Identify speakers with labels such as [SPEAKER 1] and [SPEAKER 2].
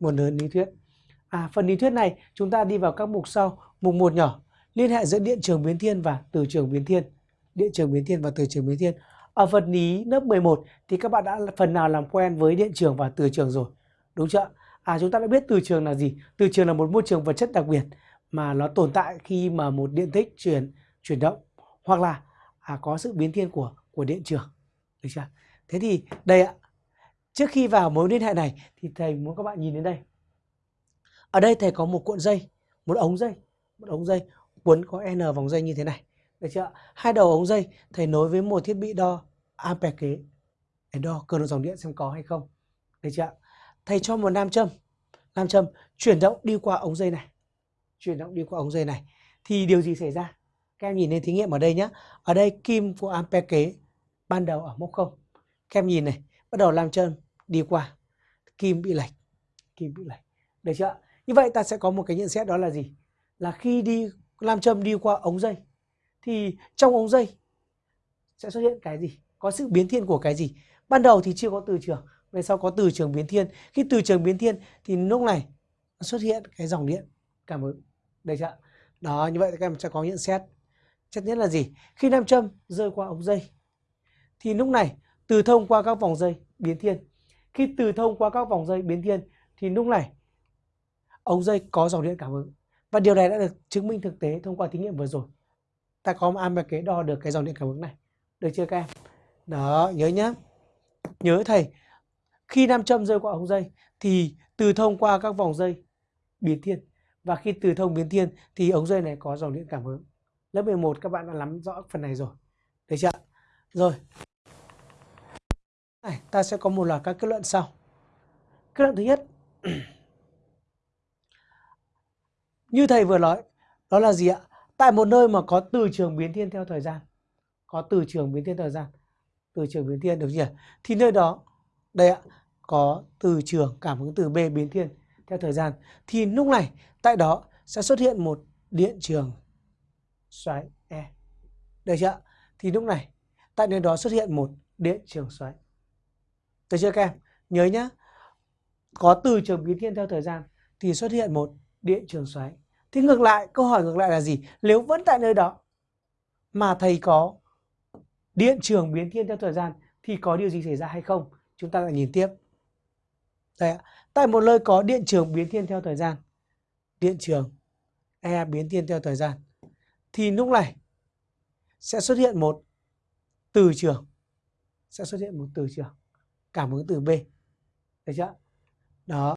[SPEAKER 1] một lớn lý thuyết. À, phần lý thuyết này chúng ta đi vào các mục sau. Mục 1 nhỏ, liên hệ giữa điện trường biến thiên và từ trường biến thiên. Điện trường biến thiên và từ trường biến thiên. Ở phần lý lớp 11 thì các bạn đã phần nào làm quen với điện trường và từ trường rồi. Đúng chưa? À chúng ta đã biết từ trường là gì? Từ trường là một môi trường vật chất đặc biệt mà nó tồn tại khi mà một điện tích chuyển chuyển động hoặc là à, có sự biến thiên của của điện trường. Được chưa? Thế thì đây ạ. Trước khi vào mối liên hệ này thì thầy muốn các bạn nhìn đến đây. Ở đây thầy có một cuộn dây, một ống dây, một ống dây cuốn có n vòng dây như thế này. Được chưa? Hai đầu ống dây thầy nối với một thiết bị đo ampe kế để đo cường độ dòng điện xem có hay không. Được chưa? Thầy cho một nam châm, nam châm chuyển động đi qua ống dây này. Chuyển động đi qua ống dây này thì điều gì xảy ra? Các em nhìn lên thí nghiệm ở đây nhé. Ở đây kim của ampe kế ban đầu ở mốc không Các em nhìn này, bắt đầu làm trơn đi qua kim bị lệch, kim bị lệch. Được chưa? Như vậy ta sẽ có một cái nhận xét đó là gì? Là khi đi làm châm đi qua ống dây thì trong ống dây sẽ xuất hiện cái gì? Có sự biến thiên của cái gì? Ban đầu thì chưa có từ trường, về sau có từ trường biến thiên. Khi từ trường biến thiên thì lúc này xuất hiện cái dòng điện cảm ứng. Được chưa? Đó, như vậy các em sẽ có nhận xét. Chất nhất là gì? Khi nam châm rơi qua ống dây thì lúc này từ thông qua các vòng dây biến thiên. Khi từ thông qua các vòng dây biến thiên thì lúc này ống dây có dòng điện cảm ứng. Và điều này đã được chứng minh thực tế thông qua thí nghiệm vừa rồi. Ta có một am kế đo được cái dòng điện cảm ứng này. Được chưa các em? Đó, nhớ nhá. Nhớ thầy, khi nam châm rơi qua ống dây thì từ thông qua các vòng dây biến thiên. Và khi từ thông biến thiên thì ống dây này có dòng điện cảm ứng. Lớp 11 các bạn đã nắm rõ phần này rồi. Được chưa? Rồi. Này, ta sẽ có một loạt các kết luận sau. Kết luận thứ nhất Như thầy vừa nói, đó là gì ạ? Tại một nơi mà có từ trường biến thiên theo thời gian, có từ trường biến thiên thời gian, từ trường biến thiên được chưa? Thì nơi đó, đây ạ, có từ trường cảm ứng từ B biến thiên theo thời gian. Thì lúc này, tại đó sẽ xuất hiện một điện trường xoáy E. Được chưa? Thì lúc này, tại nơi đó xuất hiện một điện trường xoáy. Được chưa các em? Nhớ nhá, có từ trường biến thiên theo thời gian thì xuất hiện một điện trường xoáy. Thì ngược lại, câu hỏi ngược lại là gì? Nếu vẫn tại nơi đó mà thầy có điện trường biến thiên theo thời gian thì có điều gì xảy ra hay không? Chúng ta lại nhìn tiếp. Đây ạ. Tại một nơi có điện trường biến thiên theo thời gian, điện trường E biến thiên theo thời gian thì lúc này sẽ xuất hiện một từ trường sẽ xuất hiện một từ trường cảm ứng từ B. Được chưa? Đó.